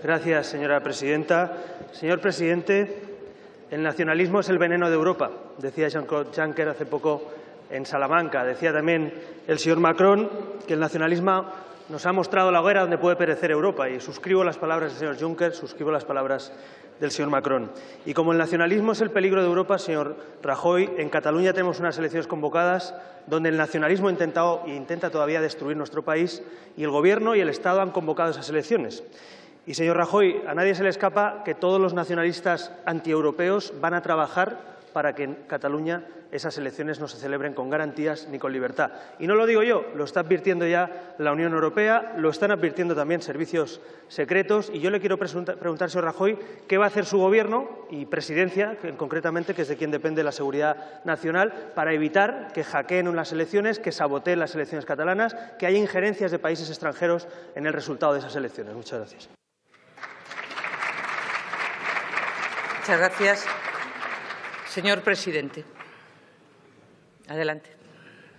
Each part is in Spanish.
Gracias, señora presidenta. Señor presidente, el nacionalismo es el veneno de Europa, decía Jean-Claude Juncker hace poco en Salamanca. Decía también el señor Macron que el nacionalismo nos ha mostrado la hoguera donde puede perecer Europa y suscribo las palabras del señor Juncker, suscribo las palabras del señor Macron. Y como el nacionalismo es el peligro de Europa, señor Rajoy, en Cataluña tenemos unas elecciones convocadas donde el nacionalismo ha intentado e intenta todavía destruir nuestro país y el Gobierno y el Estado han convocado esas elecciones. Y, señor Rajoy, a nadie se le escapa que todos los nacionalistas antieuropeos van a trabajar para que en Cataluña esas elecciones no se celebren con garantías ni con libertad. Y no lo digo yo, lo está advirtiendo ya la Unión Europea, lo están advirtiendo también servicios secretos y yo le quiero preguntar, señor Rajoy, qué va a hacer su Gobierno y Presidencia, concretamente, que es de quien depende la seguridad nacional, para evitar que hackeen las elecciones, que saboteen las elecciones catalanas, que haya injerencias de países extranjeros en el resultado de esas elecciones. Muchas gracias. Muchas gracias. Señor presidente. Adelante.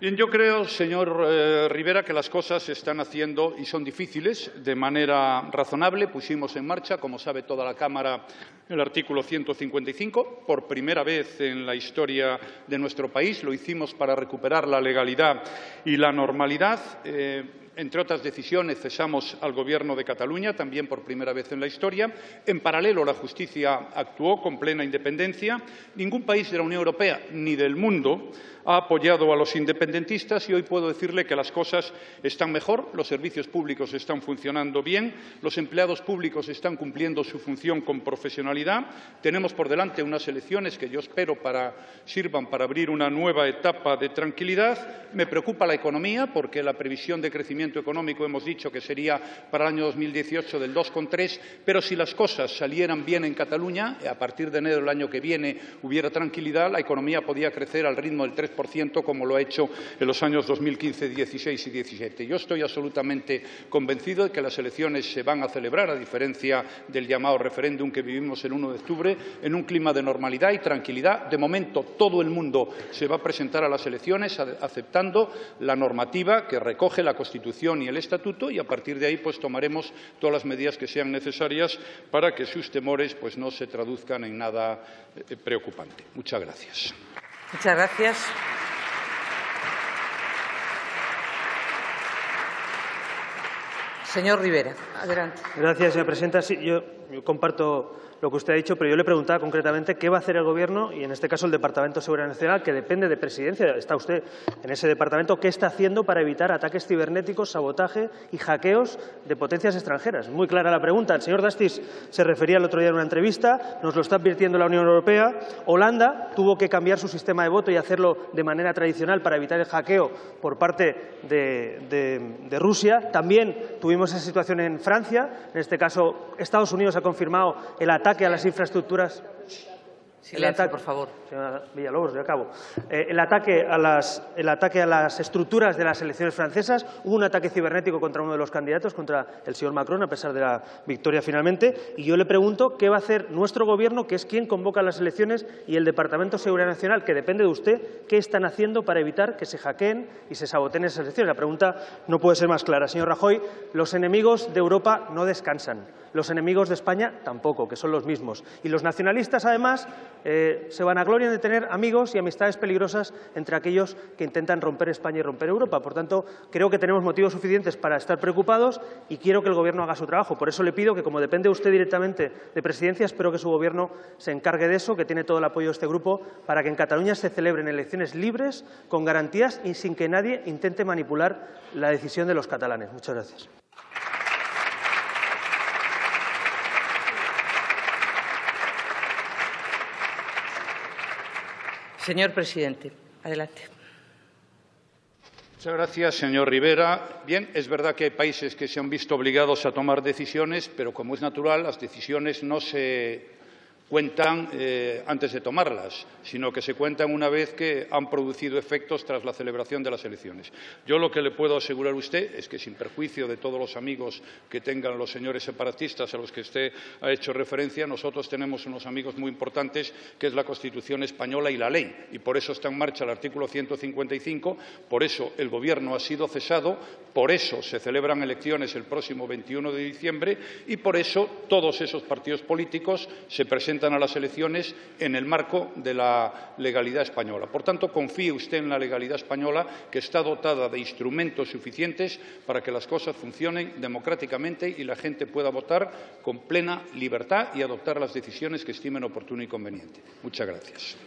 Bien, yo creo, señor eh, Rivera, que las cosas se están haciendo y son difíciles de manera razonable. Pusimos en marcha, como sabe toda la Cámara, el artículo 155 por primera vez en la historia de nuestro país. Lo hicimos para recuperar la legalidad y la normalidad. Eh, entre otras decisiones, cesamos al Gobierno de Cataluña, también por primera vez en la historia. En paralelo, la justicia actuó con plena independencia. Ningún país de la Unión Europea ni del mundo ha apoyado a los independentistas y hoy puedo decirle que las cosas están mejor, los servicios públicos están funcionando bien, los empleados públicos están cumpliendo su función con profesionalidad. Tenemos por delante unas elecciones que yo espero sirvan para abrir una nueva etapa de tranquilidad. Me preocupa la economía porque la previsión de crecimiento económico hemos dicho que sería para el año 2018 del 2,3, pero si las cosas salieran bien en Cataluña, a partir de enero del año que viene hubiera tranquilidad, la economía podía crecer al ritmo del 3%, como lo ha hecho en los años 2015, 16 y 17. Yo estoy absolutamente convencido de que las elecciones se van a celebrar, a diferencia del llamado referéndum que vivimos el 1 de octubre, en un clima de normalidad y tranquilidad. De momento, todo el mundo se va a presentar a las elecciones aceptando la normativa que recoge la Constitución y el Estatuto y a partir de ahí pues tomaremos todas las medidas que sean necesarias para que sus temores pues no se traduzcan en nada eh, preocupante. Muchas gracias. Muchas gracias. Señor Rivera, adelante. Gracias, señora presidenta. Sí, yo comparto lo que usted ha dicho, pero yo le preguntaba concretamente qué va a hacer el Gobierno y, en este caso, el Departamento de Seguridad Nacional, que depende de Presidencia, está usted en ese departamento, qué está haciendo para evitar ataques cibernéticos, sabotaje y hackeos de potencias extranjeras. Muy clara la pregunta. El señor Dastis se refería el otro día en una entrevista, nos lo está advirtiendo la Unión Europea. Holanda tuvo que cambiar su sistema de voto y hacerlo de manera tradicional para evitar el hackeo por parte de, Rusia. También tuvimos esa situación en Francia. En este caso, Estados Unidos ha confirmado el ataque a las infraestructuras el ataque, por favor. Señora Villalobos, yo acabo. Eh, el, ataque a las, el ataque a las estructuras de las elecciones francesas. Hubo un ataque cibernético contra uno de los candidatos, contra el señor Macron, a pesar de la victoria finalmente. Y yo le pregunto qué va a hacer nuestro Gobierno, que es quien convoca las elecciones, y el Departamento de Seguridad Nacional, que depende de usted, qué están haciendo para evitar que se hackeen y se saboteen esas elecciones. La pregunta no puede ser más clara. Señor Rajoy, los enemigos de Europa no descansan. Los enemigos de España tampoco, que son los mismos. Y los nacionalistas, además, eh, se van a gloria de tener amigos y amistades peligrosas entre aquellos que intentan romper España y romper Europa. Por tanto, creo que tenemos motivos suficientes para estar preocupados y quiero que el Gobierno haga su trabajo. Por eso le pido que, como depende usted directamente de Presidencia, espero que su Gobierno se encargue de eso, que tiene todo el apoyo de este Grupo, para que en Cataluña se celebren elecciones libres, con garantías y sin que nadie intente manipular la decisión de los catalanes. Muchas gracias. Señor presidente, adelante. Muchas gracias, señor Rivera. Bien, es verdad que hay países que se han visto obligados a tomar decisiones, pero como es natural, las decisiones no se cuentan eh, antes de tomarlas, sino que se cuentan una vez que han producido efectos tras la celebración de las elecciones. Yo lo que le puedo asegurar a usted es que, sin perjuicio de todos los amigos que tengan los señores separatistas a los que usted ha hecho referencia, nosotros tenemos unos amigos muy importantes, que es la Constitución española y la ley, y por eso está en marcha el artículo 155, por eso el Gobierno ha sido cesado, por eso se celebran elecciones el próximo 21 de diciembre y por eso todos esos partidos políticos se presentan a las elecciones en el marco de la legalidad española. Por tanto, confíe usted en la legalidad española, que está dotada de instrumentos suficientes para que las cosas funcionen democráticamente y la gente pueda votar con plena libertad y adoptar las decisiones que estimen oportuno y conveniente. Muchas gracias.